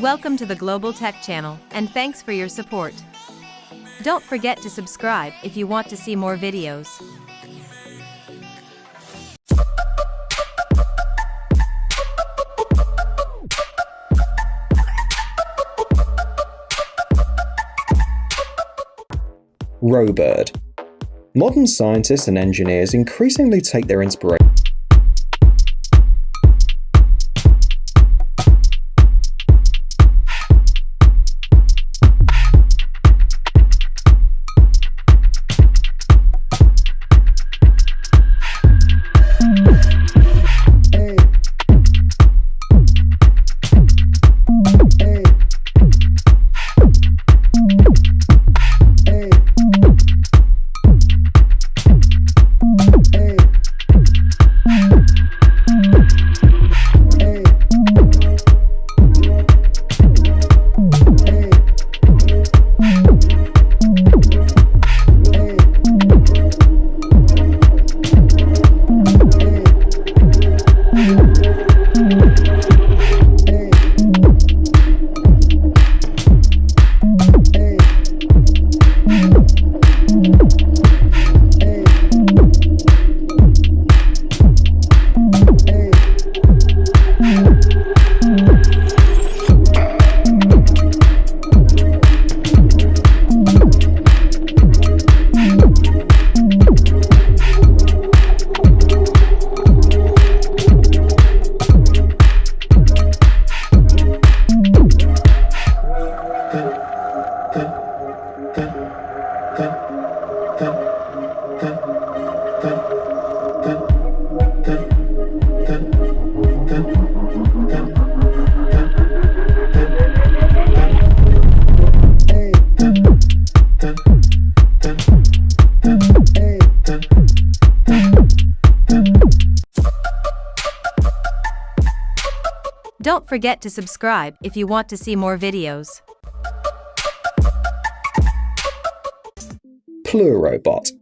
Welcome to the Global Tech Channel, and thanks for your support. Don't forget to subscribe if you want to see more videos. Robird. Modern scientists and engineers increasingly take their inspiration Forget to subscribe if you want to see more videos. Pleurobot.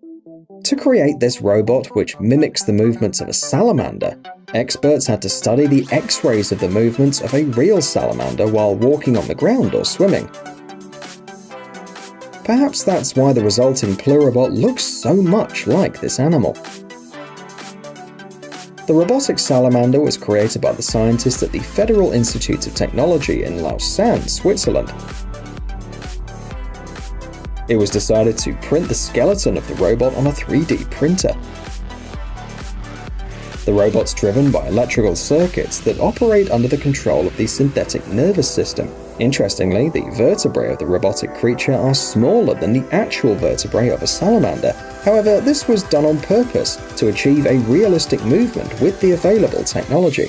To create this robot, which mimics the movements of a salamander, experts had to study the x-rays of the movements of a real salamander while walking on the ground or swimming. Perhaps that's why the resulting Pleurobot looks so much like this animal. The robotic salamander was created by the scientists at the Federal Institute of Technology in Lausanne, Switzerland. It was decided to print the skeleton of the robot on a 3D printer. The robot's driven by electrical circuits that operate under the control of the synthetic nervous system. Interestingly, the vertebrae of the robotic creature are smaller than the actual vertebrae of a salamander. However, this was done on purpose to achieve a realistic movement with the available technology.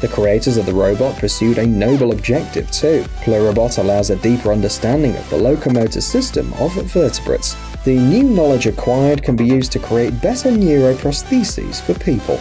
The creators of the robot pursued a noble objective too. Pleurobot allows a deeper understanding of the locomotor system of vertebrates. The new knowledge acquired can be used to create better neuroprostheses for people.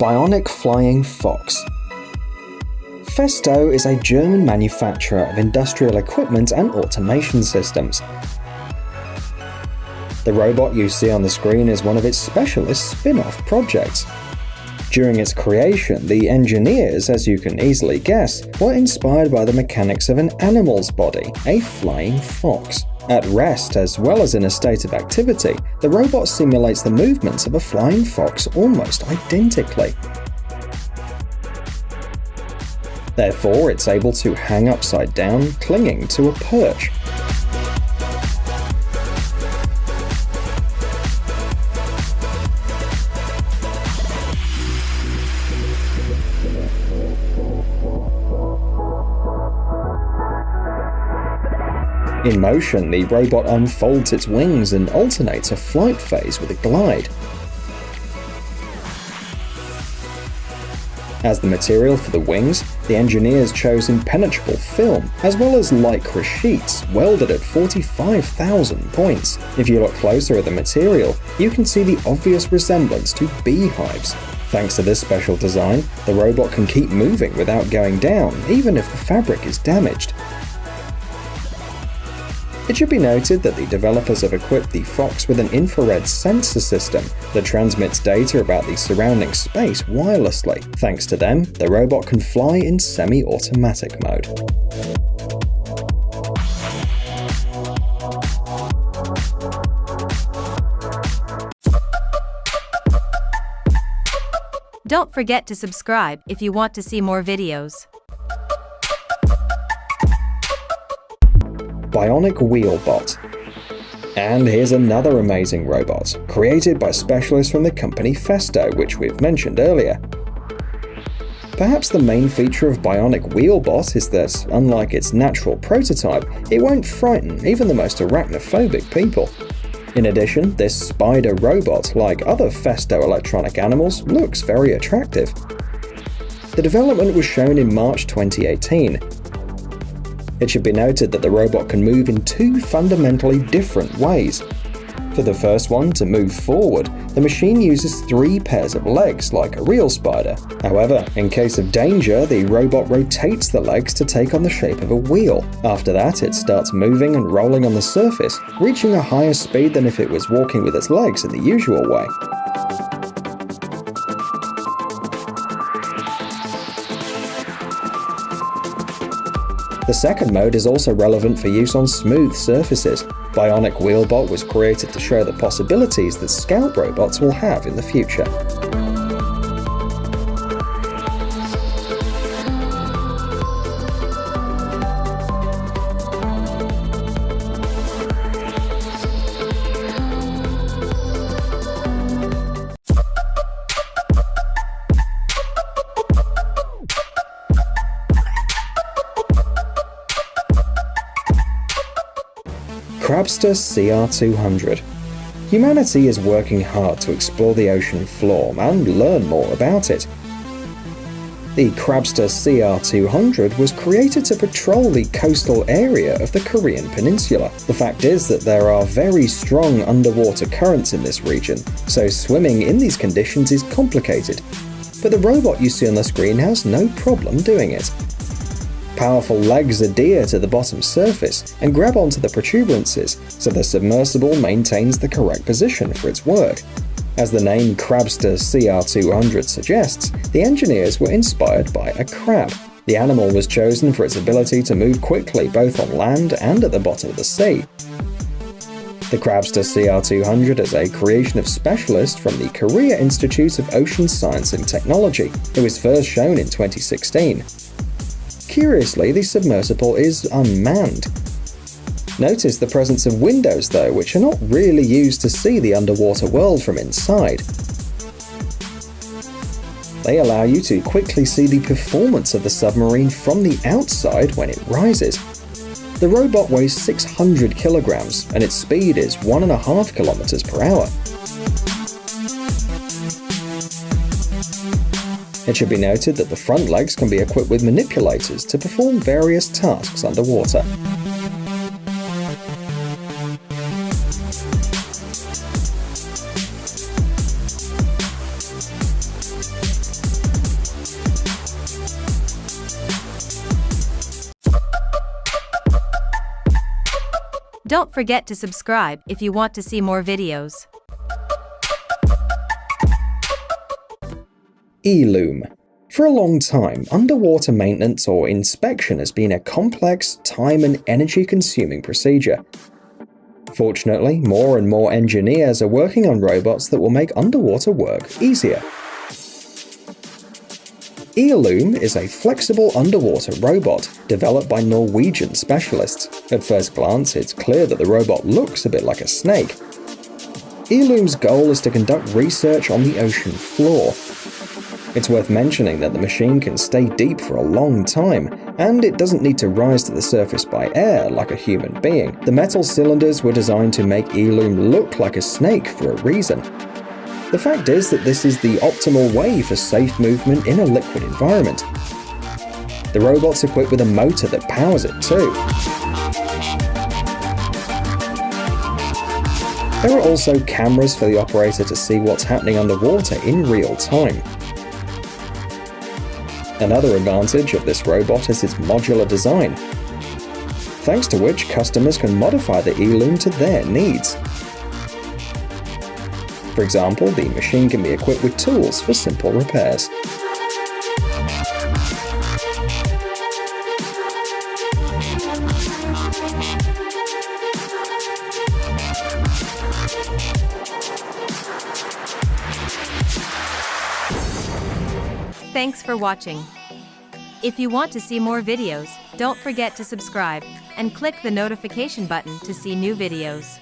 Bionic Flying Fox Festo is a German manufacturer of industrial equipment and automation systems. The robot you see on the screen is one of its specialist spin-off projects. During its creation, the engineers, as you can easily guess, were inspired by the mechanics of an animal's body, a flying fox. At rest, as well as in a state of activity, the robot simulates the movements of a flying fox almost identically. Therefore, it's able to hang upside down, clinging to a perch. In motion, the robot unfolds its wings and alternates a flight phase with a glide. As the material for the wings, the engineers chose impenetrable film, as well as lycra sheets, welded at 45,000 points. If you look closer at the material, you can see the obvious resemblance to beehives. Thanks to this special design, the robot can keep moving without going down, even if the fabric is damaged. It should be noted that the developers have equipped the Fox with an infrared sensor system that transmits data about the surrounding space wirelessly. Thanks to them, the robot can fly in semi-automatic mode. Don't forget to subscribe if you want to see more videos. Bionic Wheelbot. And here's another amazing robot, created by specialists from the company Festo, which we've mentioned earlier. Perhaps the main feature of Bionic Wheelbot is that, unlike its natural prototype, it won't frighten even the most arachnophobic people. In addition, this spider robot, like other Festo electronic animals, looks very attractive. The development was shown in March 2018, it should be noted that the robot can move in two fundamentally different ways. For the first one, to move forward, the machine uses three pairs of legs like a real spider. However, in case of danger, the robot rotates the legs to take on the shape of a wheel. After that, it starts moving and rolling on the surface, reaching a higher speed than if it was walking with its legs in the usual way. The second mode is also relevant for use on smooth surfaces. Bionic Wheelbot was created to show the possibilities that Scout robots will have in the future. Crabster CR200 Humanity is working hard to explore the ocean floor and learn more about it. The Crabster CR200 was created to patrol the coastal area of the Korean peninsula. The fact is that there are very strong underwater currents in this region, so swimming in these conditions is complicated. But the robot you see on the screen has no problem doing it powerful legs adhere to the bottom surface and grab onto the protuberances, so the submersible maintains the correct position for its work. As the name Crabster CR200 suggests, the engineers were inspired by a crab. The animal was chosen for its ability to move quickly both on land and at the bottom of the sea. The Crabster CR200 is a creation of specialists from the Korea Institute of Ocean Science and Technology. It was first shown in 2016. Curiously, the submersible is unmanned. Notice the presence of windows though, which are not really used to see the underwater world from inside. They allow you to quickly see the performance of the submarine from the outside when it rises. The robot weighs 600 kilograms and its speed is 1.5 kilometers per hour. It should be noted that the front legs can be equipped with manipulators to perform various tasks underwater. Don't forget to subscribe if you want to see more videos. Eelume. For a long time, underwater maintenance or inspection has been a complex, time and energy consuming procedure. Fortunately, more and more engineers are working on robots that will make underwater work easier. Eelume is a flexible underwater robot developed by Norwegian specialists. At first glance, it's clear that the robot looks a bit like a snake. Eelume's goal is to conduct research on the ocean floor, it's worth mentioning that the machine can stay deep for a long time, and it doesn't need to rise to the surface by air like a human being. The metal cylinders were designed to make Eelume look like a snake for a reason. The fact is that this is the optimal way for safe movement in a liquid environment. The robot's equipped with a motor that powers it too. There are also cameras for the operator to see what's happening underwater in real time. Another advantage of this robot is its modular design, thanks to which customers can modify the Eelume to their needs. For example, the machine can be equipped with tools for simple repairs. Thanks for watching. If you want to see more videos, don't forget to subscribe and click the notification button to see new videos.